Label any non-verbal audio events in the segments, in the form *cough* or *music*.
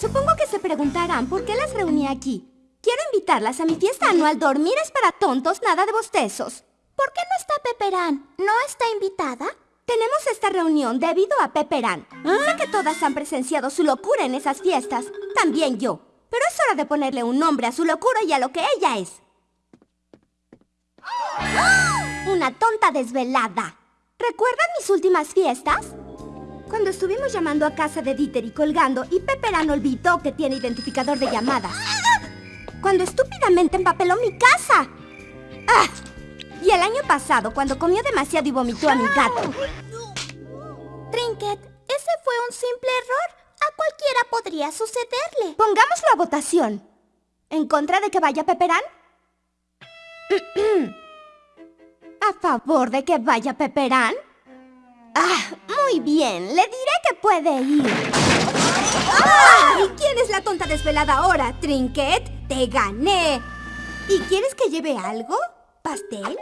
Supongo que se preguntarán por qué las reuní aquí. Quiero invitarlas a mi fiesta anual Dormir es para tontos, nada de bostezos. ¿Por qué no está Peperán? ¿No está invitada? Tenemos esta reunión debido a Peperán. Sé que todas han presenciado su locura en esas fiestas. También yo. Pero es hora de ponerle un nombre a su locura y a lo que ella es. Una tonta desvelada. ¿Recuerdan mis últimas fiestas? Cuando estuvimos llamando a casa de Dieter y colgando y Peperán olvidó que tiene identificador de llamadas. Cuando estúpidamente empapeló mi casa. ¡Ah! Y el año pasado, cuando comió demasiado y vomitó a mi gato. Trinket, ese fue un simple error. A cualquiera podría sucederle. Pongámoslo a votación. ¿En contra de que vaya Peperán? *clears throat* ¿A favor de que vaya Peperán? Ah, muy bien. Le diré que puede ir. ¿Y quién es la tonta desvelada ahora, Trinket? ¡Te gané! ¿Y quieres que lleve algo? ¿Pastel?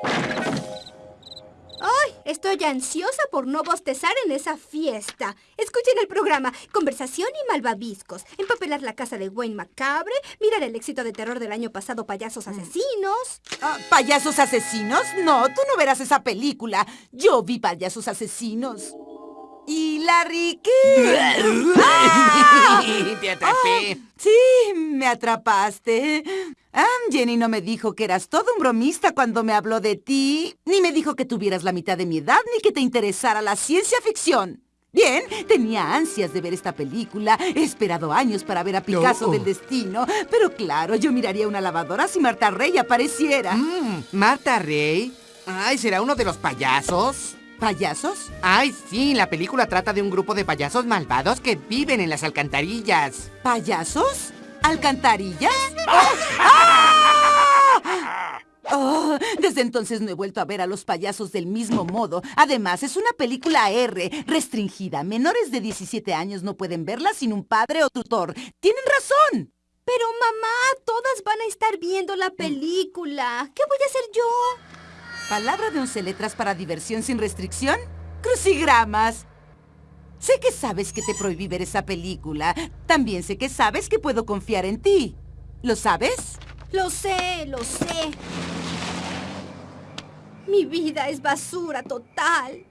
¡Ay! Estoy ansiosa por no bostezar en esa fiesta. Escuchen el programa Conversación y Malvaviscos. Empapelar la casa de Wayne Macabre. Mirar el éxito de terror del año pasado, Payasos Asesinos. Ah, ¿Payasos asesinos? No, tú no verás esa película. Yo vi payasos asesinos. ¿Y Larry qué? *laughs* ¡Ah! Te atrapé. Ah, sí, me atrapaste. Ah, Jenny no me dijo que eras todo un bromista cuando me habló de ti, ni me dijo que tuvieras la mitad de mi edad, ni que te interesara la ciencia ficción. Bien, tenía ansias de ver esta película, he esperado años para ver a Picasso Oh. del Destino, pero claro, yo miraría una lavadora si Marta Rey apareciera. Mm, Marta Rey. Ay, ¿será uno de los payasos? ¿Payasos? Ay, sí, la película trata de un grupo de payasos malvados que viven en las alcantarillas. ¿Payasos? ¿Alcantarillas? *laughs* ¡Ah! Oh, desde entonces no he vuelto a ver a los payasos del mismo modo. Además, es una película R, restringida. Menores de 17 años no pueden verla sin un padre o tutor. Tienen razón. Pero mamá, todas van a estar viendo la película. ¿Qué voy a hacer yo? ¿Palabra de once letras para diversión sin restricción? Crucigramas. Sé que sabes que te prohibí ver esa película. También sé que sabes que puedo confiar en ti. ¿Lo sabes? Lo sé, lo sé. Mi vida es basura total.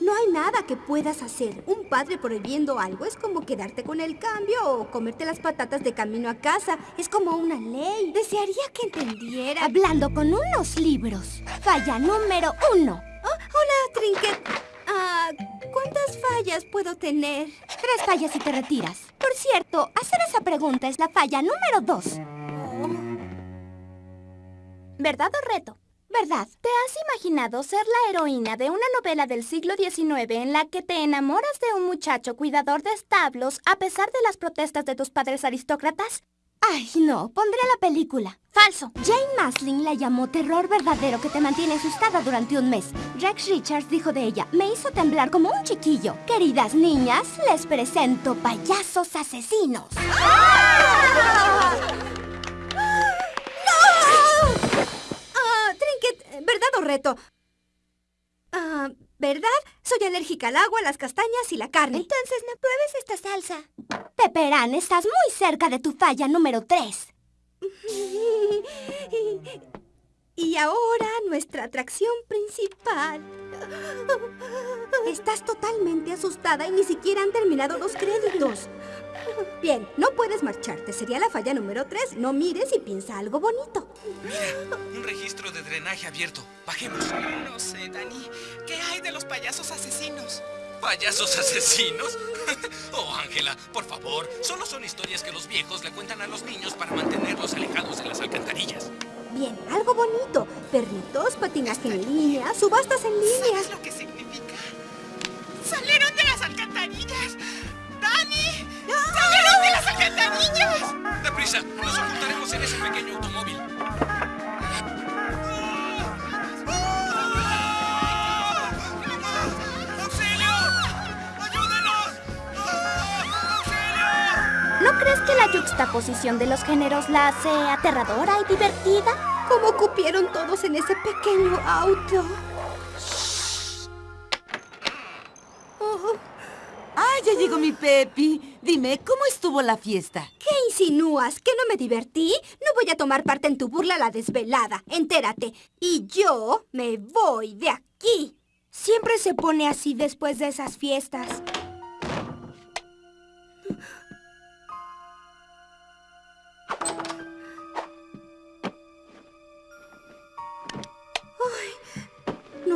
No hay nada que puedas hacer. Un padre prohibiendo algo es como quedarte con el cambio o comerte las patatas de camino a casa. Es como una ley. Desearía que entendiera. Hablando con unos libros. Falla número uno. Oh, hola, Trinket. Ah, ¿cuántas fallas puedo tener? Tres fallas y te retiras. Por cierto, hacer esa pregunta es la falla número dos. ¿Verdad o reto? ¿Verdad? ¿Te has imaginado ser la heroína de una novela del siglo XIX en la que te enamoras de un muchacho cuidador de establos a pesar de las protestas de tus padres aristócratas? Ay, no. Pondré la película. Falso. Jane Maslin la llamó terror verdadero que te mantiene asustada durante un mes. Rex Richards dijo de ella, me hizo temblar como un chiquillo. Queridas niñas, les presento payasos asesinos. Ah, Trinket, ¿verdad o reto? Ah, ¿verdad? Soy alérgica al agua, las castañas y la carne. Entonces no pruebes esta salsa. Peperán, estás muy cerca de tu falla número 3. *laughs* Y ahora nuestra atracción principal. Estás totalmente asustada y ni siquiera han terminado los créditos. Bien, no puedes marcharte. Sería la falla número 3. No mires y piensa algo bonito. Un registro de drenaje abierto. Bajemos. No sé, Dani. ¿Qué hay de los payasos asesinos? ¿Payasos asesinos? *laughs* oh, Ángela, por favor. Solo son historias que los viejos le cuentan a los niños para mantenerlos alejados de las alcantarillas. Bien, algo bonito. Perritos, patinaje en línea, subastas en línea. ¿Sabes lo que la yuxtaposición de los géneros la hace aterradora y divertida? ¿Cómo cupieron todos en ese pequeño auto? ¡Ay, ya llegó mi Pepi! Dime, ¿cómo estuvo la fiesta? ¿Qué insinúas? ¿Que no me divertí? No voy a tomar parte en tu burla a la desvelada. Entérate. Y yo me voy de aquí. Siempre se pone así después de esas fiestas.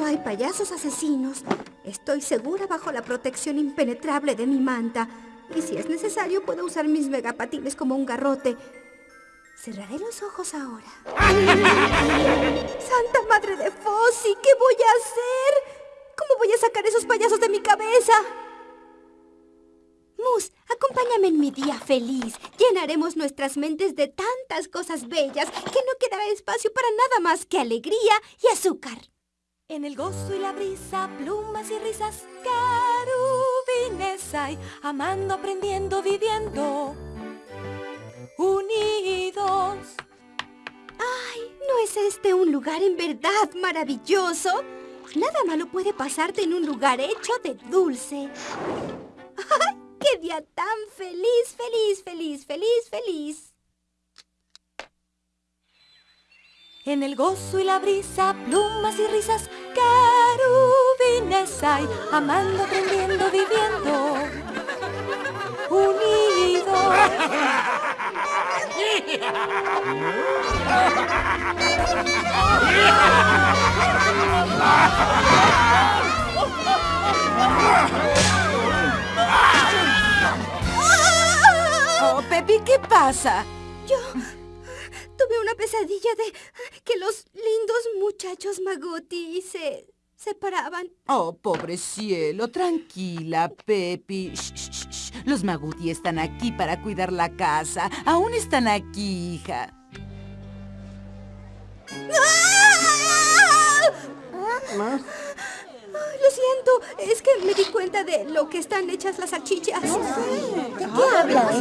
No hay payasos asesinos. Estoy segura bajo la protección impenetrable de mi manta. Y si es necesario, puedo usar mis megapatines como un garrote. Cerraré los ojos ahora. *laughs* ¡Santa Madre de Fossi! ¿Qué voy a hacer? ¿Cómo voy a sacar esos payasos de mi cabeza? Mus, acompáñame en mi día feliz. Llenaremos nuestras mentes de tantas cosas bellas que no quedará espacio para nada más que alegría y azúcar. En el gozo y la brisa, plumas y risas, querubines hay, amando, aprendiendo, viviendo, unidos. ¡Ay! ¿No es este un lugar en verdad maravilloso? Nada malo puede pasarte en un lugar hecho de dulce. ¡Ay! ¡Qué día tan feliz, feliz, feliz, feliz, feliz! En el gozo y la brisa, plumas y risas, querubines hay, amando, aprendiendo, viviendo, unidos. Oh, Pepi, ¿qué pasa? Yo tuve una pesadilla de que los lindos muchachos Maguti se separaban. Oh, pobre cielo, tranquila, Pepi. Shh, shh, shh. Los Maguti están aquí para cuidar la casa. Aún están aquí, hija. Ay, Lo siento, es que me di cuenta de lo que están hechas las salchichas. ¿De qué hablas?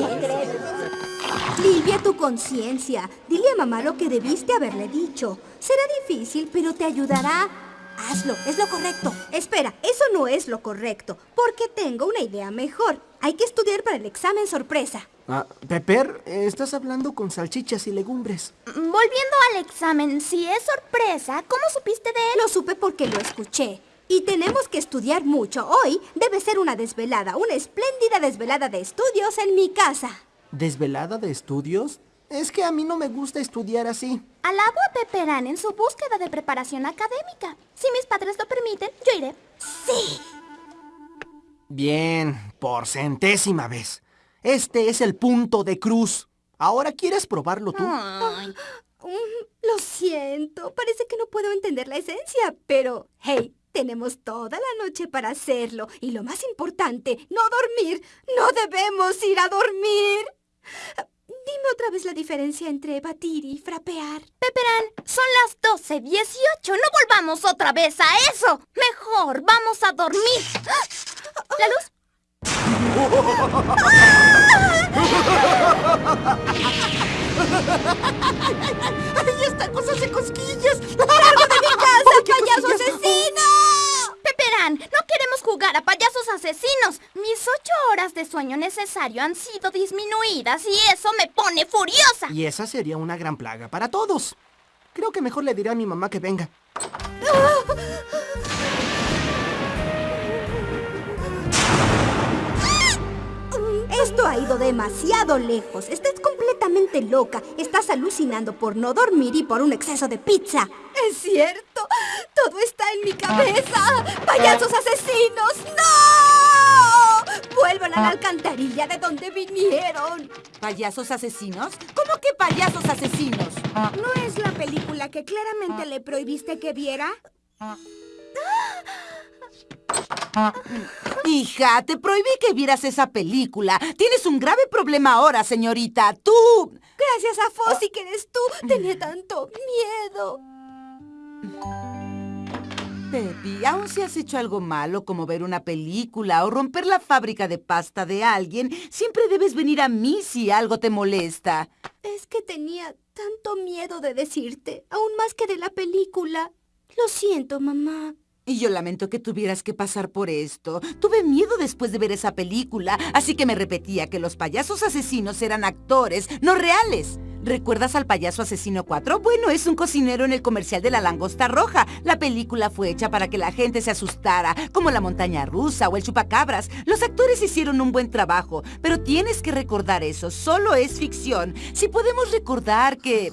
Limpia tu conciencia. Dile a mamá lo que debiste haberle dicho. Será difícil, pero te ayudará. Hazlo, es lo correcto. Espera, eso no es lo correcto, porque tengo una idea mejor. Hay que estudiar para el examen sorpresa. Ah, Pepper, estás hablando con salchichas y legumbres. Volviendo al examen, si es sorpresa, ¿cómo supiste de él? Lo supe porque lo escuché. Y tenemos que estudiar mucho. Hoy debe ser una desvelada, una espléndida desvelada de estudios en mi casa. ¿Desvelada de estudios? Es que a mí no me gusta estudiar así. Alabo a Pepperán en su búsqueda de preparación académica. Si mis padres lo permiten, yo iré. Sí. Bien, por centésima vez. Este es el punto de cruz. ¿Ahora quieres probarlo tú? Ay, Mm, lo siento, parece que no puedo entender la esencia, pero, hey, tenemos toda la noche para hacerlo. Y lo más importante, no dormir. No debemos ir a dormir. Dime otra vez la diferencia entre batir y frapear. Pepperán, son las 12.18. No volvamos otra vez a eso. Mejor, vamos a dormir. ¿La luz? *laughs* ¡Ay, esta cosa hace cosquillas! ¡Largo de mi casa, *laughs* payaso asesino! Pepperán, no jugar a payasos asesinos. Mis ocho horas de sueño necesario han sido disminuidas y eso me pone furiosa. Y esa sería una gran plaga para todos. Creo que mejor le diré a mi mamá que venga. Esto ha ido demasiado lejos. Estás completamente loca. Estás alucinando por no dormir y por un exceso de pizza. Es cierto. Todo está en mi cabeza. ¡Payasos asesinos! ¡No! Vuelvan a la alcantarilla de donde vinieron. ¿Payasos asesinos? ¿Cómo que payasos asesinos? ¿No es la película que claramente le prohibiste que viera? *laughs* Hija, te prohibí que vieras esa película. Tienes un grave problema ahora, señorita. Tú... Gracias a Fossi que eres tú. Tenía tanto miedo. Pepi, aun si has hecho algo malo como ver una película o romper la fábrica de pasta de alguien, siempre debes venir a mí si algo te molesta. Es que tenía tanto miedo de decirte, aún más que de la película. Lo siento, mamá. Y yo lamento que tuvieras que pasar por esto. Tuve miedo después de ver esa película, así que me repetía que los payasos asesinos eran actores, no reales. ¿Recuerdas al payaso asesino 4? Bueno, es un cocinero en el comercial de la langosta roja. La película fue hecha para que la gente se asustara, como la montaña rusa o el chupacabras. Los actores hicieron un buen trabajo, pero tienes que recordar eso, solo es ficción. Si podemos recordar que